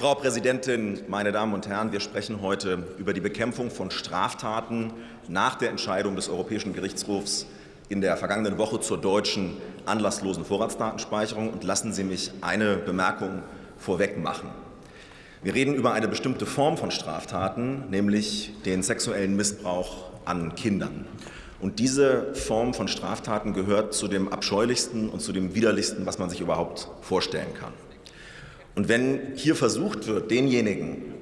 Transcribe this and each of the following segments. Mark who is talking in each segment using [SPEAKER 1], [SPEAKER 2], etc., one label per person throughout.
[SPEAKER 1] Frau Präsidentin, meine Damen und Herren, wir sprechen heute über die Bekämpfung von Straftaten nach der Entscheidung des Europäischen Gerichtshofs in der vergangenen Woche zur deutschen anlasslosen Vorratsdatenspeicherung. Und lassen Sie mich eine Bemerkung vorweg machen. Wir reden über eine bestimmte Form von Straftaten, nämlich den sexuellen Missbrauch an Kindern. Und diese Form von Straftaten gehört zu dem abscheulichsten und zu dem widerlichsten, was man sich überhaupt vorstellen kann. Und wenn hier versucht wird, denjenigen,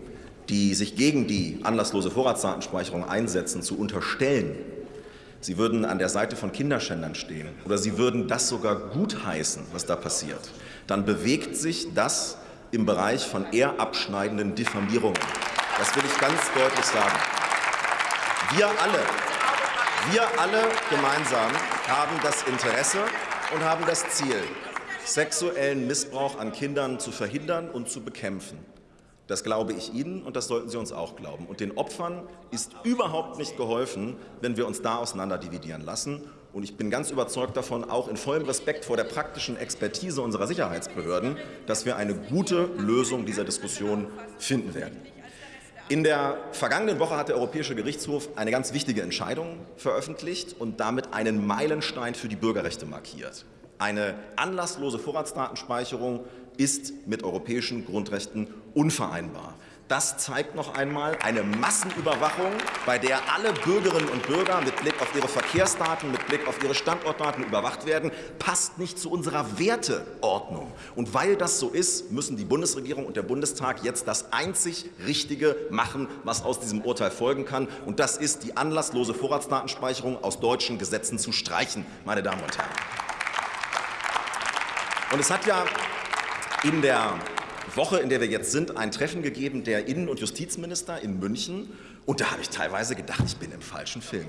[SPEAKER 1] die sich gegen die anlasslose Vorratsdatenspeicherung einsetzen, zu unterstellen, sie würden an der Seite von Kinderschändern stehen oder sie würden das sogar gutheißen, was da passiert, dann bewegt sich das im Bereich von eher abschneidenden Diffamierungen. Das will ich ganz deutlich sagen. Wir alle, wir alle gemeinsam haben das Interesse und haben das Ziel, sexuellen Missbrauch an Kindern zu verhindern und zu bekämpfen. Das glaube ich Ihnen und das sollten Sie uns auch glauben. Und den Opfern ist überhaupt nicht geholfen, wenn wir uns da auseinanderdividieren lassen. Und ich bin ganz überzeugt davon, auch in vollem Respekt vor der praktischen Expertise unserer Sicherheitsbehörden, dass wir eine gute Lösung dieser Diskussion finden werden. In der vergangenen Woche hat der Europäische Gerichtshof eine ganz wichtige Entscheidung veröffentlicht und damit einen Meilenstein für die Bürgerrechte markiert. Eine anlasslose Vorratsdatenspeicherung ist mit europäischen Grundrechten unvereinbar. Das zeigt noch einmal eine Massenüberwachung, bei der alle Bürgerinnen und Bürger mit Blick auf ihre Verkehrsdaten, mit Blick auf ihre Standortdaten überwacht werden, passt nicht zu unserer Werteordnung. Und weil das so ist, müssen die Bundesregierung und der Bundestag jetzt das einzig Richtige machen, was aus diesem Urteil folgen kann. Und das ist, die anlasslose Vorratsdatenspeicherung aus deutschen Gesetzen zu streichen, meine Damen und Herren. Und es hat ja in der Woche, in der wir jetzt sind, ein Treffen gegeben der Innen- und Justizminister in München. Und da habe ich teilweise gedacht, ich bin im falschen Film.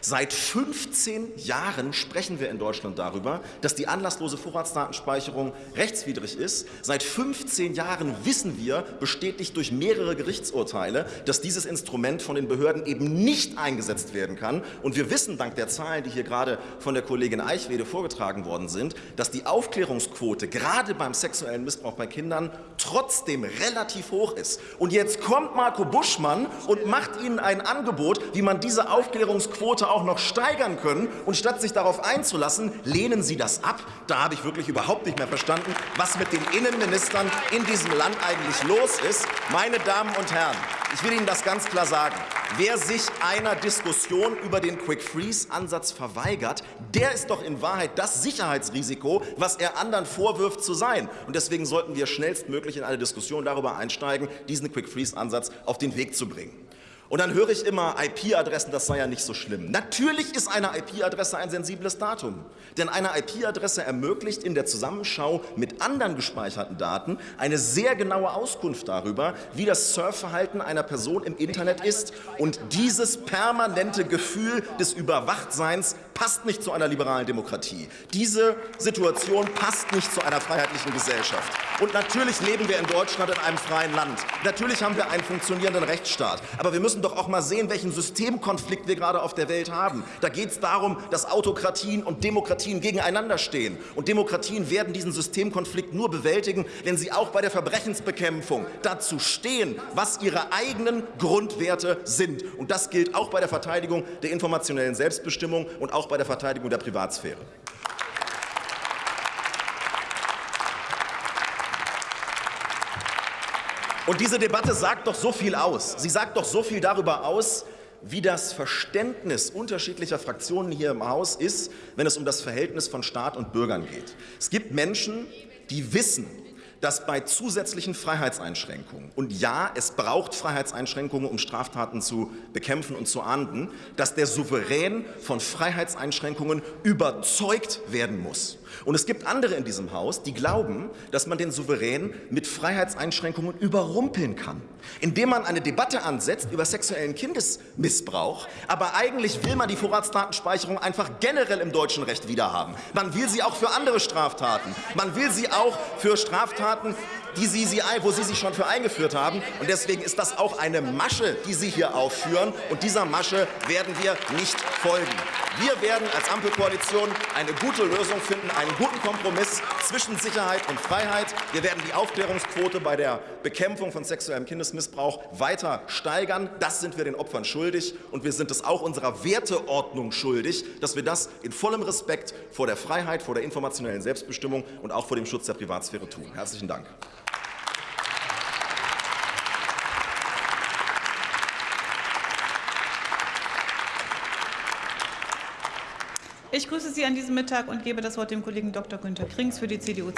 [SPEAKER 1] Seit 15 Jahren sprechen wir in Deutschland darüber, dass die anlasslose Vorratsdatenspeicherung rechtswidrig ist. Seit 15 Jahren wissen wir, bestätigt durch mehrere Gerichtsurteile, dass dieses Instrument von den Behörden eben nicht eingesetzt werden kann. Und wir wissen dank der Zahlen, die hier gerade von der Kollegin Eichwede vorgetragen worden sind, dass die Aufklärungsquote gerade beim sexuellen Missbrauch bei Kindern trotzdem relativ hoch ist. Und jetzt kommt Marco Buschmann und macht Ihnen ein Angebot, wie man diese Aufklärungsquote auch noch steigern können. Und statt sich darauf einzulassen, lehnen Sie das ab. Da habe ich wirklich überhaupt nicht mehr verstanden, was mit den Innenministern in diesem Land eigentlich los ist. Meine Damen und Herren, ich will Ihnen das ganz klar sagen. Wer sich einer Diskussion über den Quick-Freeze-Ansatz verweigert, der ist doch in Wahrheit das Sicherheitsrisiko, was er anderen vorwirft zu sein. Und deswegen sollten wir schnellstmöglich in eine Diskussion darüber einsteigen, diesen Quick-Freeze-Ansatz auf den Weg zu bringen. Und dann höre ich immer, IP-Adressen, das sei ja nicht so schlimm. Natürlich ist eine IP-Adresse ein sensibles Datum. Denn eine IP-Adresse ermöglicht in der Zusammenschau mit anderen gespeicherten Daten eine sehr genaue Auskunft darüber, wie das Surfverhalten einer Person im Internet ist. Und dieses permanente Gefühl des Überwachtseins passt nicht zu einer liberalen Demokratie. Diese Situation passt nicht zu einer freiheitlichen Gesellschaft. Und natürlich leben wir in Deutschland in einem freien Land. Natürlich haben wir einen funktionierenden Rechtsstaat. Aber wir müssen doch auch mal sehen, welchen Systemkonflikt wir gerade auf der Welt haben. Da geht es darum, dass Autokratien und Demokratien gegeneinander stehen. Und Demokratien werden diesen Systemkonflikt nur bewältigen, wenn sie auch bei der Verbrechensbekämpfung dazu stehen, was ihre eigenen Grundwerte sind. Und das gilt auch bei der Verteidigung der informationellen Selbstbestimmung und auch bei der Verteidigung der Privatsphäre. Und diese Debatte sagt doch so viel aus. Sie sagt doch so viel darüber aus, wie das Verständnis unterschiedlicher Fraktionen hier im Haus ist, wenn es um das Verhältnis von Staat und Bürgern geht. Es gibt Menschen, die wissen, dass bei zusätzlichen Freiheitseinschränkungen, und ja, es braucht Freiheitseinschränkungen, um Straftaten zu bekämpfen und zu ahnden, dass der Souverän von Freiheitseinschränkungen überzeugt werden muss. Und es gibt andere in diesem Haus, die glauben, dass man den Souverän mit Freiheitseinschränkungen überrumpeln kann, indem man eine Debatte ansetzt über sexuellen Kindesmissbrauch, aber eigentlich will man die Vorratsdatenspeicherung einfach generell im deutschen Recht wiederhaben. Man will sie auch für andere Straftaten. Man will sie auch für Straftaten, die Sie, sie, wo Sie sich schon für eingeführt haben. Und deswegen ist das auch eine Masche, die Sie hier aufführen. Und dieser Masche werden wir nicht folgen. Wir werden als Ampelkoalition eine gute Lösung finden, einen guten Kompromiss zwischen Sicherheit und Freiheit. Wir werden die Aufklärungsquote bei der Bekämpfung von sexuellem Kindesmissbrauch weiter steigern. Das sind wir den Opfern schuldig. Und wir sind es auch unserer Werteordnung schuldig, dass wir das in vollem Respekt vor der Freiheit, vor der informationellen Selbstbestimmung und auch vor dem Schutz der Privatsphäre tun. Herzlichen Dank.
[SPEAKER 2] Ich grüße Sie an diesem Mittag und gebe das Wort dem Kollegen Dr. Günter Krings für die CDU.